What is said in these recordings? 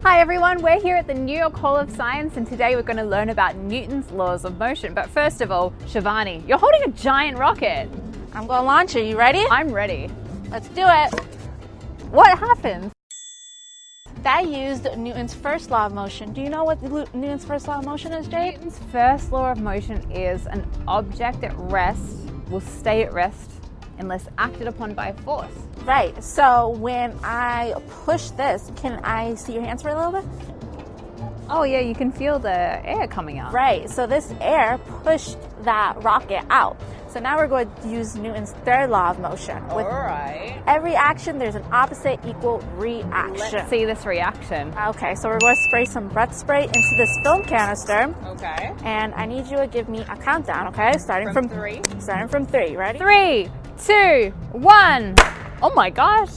Hi everyone, we're here at the New York Hall of Science and today we're going to learn about Newton's laws of motion. But first of all, Shivani, you're holding a giant rocket. I'm going to launch it. You ready? I'm ready. Let's do it. What happens? That used Newton's first law of motion. Do you know what Newton's first law of motion is, Jade? Newton's first law of motion is an object at rest will stay at rest unless acted upon by force. Right. So when I push this, can I see your hands for a little bit? Oh yeah, you can feel the air coming out. Right. So this air pushed that rocket out. So now we're going to use Newton's third law of motion. With All right. Every action, there's an opposite equal reaction. Let's see this reaction. Okay, so we're going to spray some breath spray into this film canister. Okay. And I need you to give me a countdown, okay? Starting from, from three. Starting from three. Ready? Three, two, one. Oh my gosh.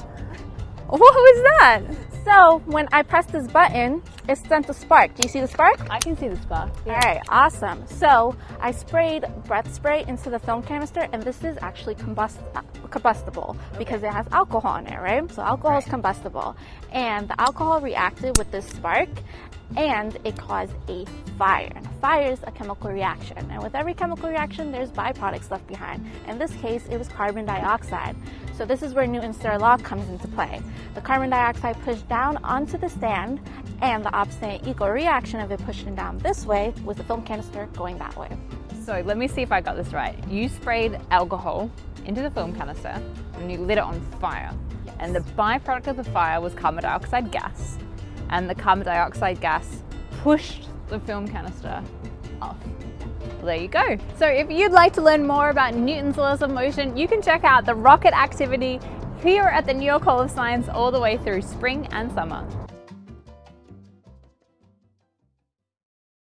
What was that? So when I press this button, it sent a spark. Do you see the spark? I can see the spark. Yeah. All right, awesome. So I sprayed breath spray into the film canister and this is actually combust combustible okay. because it has alcohol in it, right? So alcohol right. is combustible. And the alcohol reacted with this spark and it caused a fire. And a fire is a chemical reaction. And with every chemical reaction, there's byproducts left behind. In this case, it was carbon dioxide. So this is where Newton's third law comes into play. The carbon dioxide pushed down onto the stand and the opposite equal reaction of it pushing down this way with the film canister going that way. So let me see if I got this right. You sprayed alcohol into the film canister and you lit it on fire. Yes. And the byproduct of the fire was carbon dioxide gas. And the carbon dioxide gas pushed the film canister off. Well, there you go. So if you'd like to learn more about Newton's laws of motion, you can check out the rocket activity here at the New York Hall of Science all the way through spring and summer.